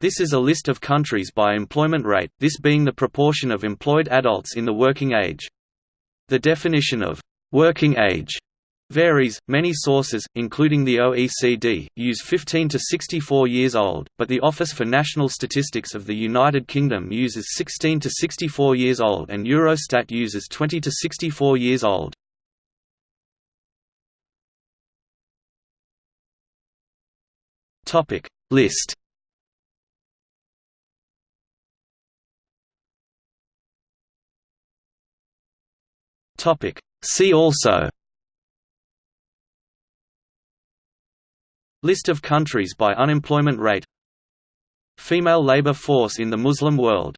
This is a list of countries by employment rate, this being the proportion of employed adults in the working age. The definition of «working age» varies. Many sources, including the OECD, use 15 to 64 years old, but the Office for National Statistics of the United Kingdom uses 16 to 64 years old and Eurostat uses 20 to 64 years old. Topic List Topic. See also. List of countries by unemployment rate. Female labor force in the Muslim world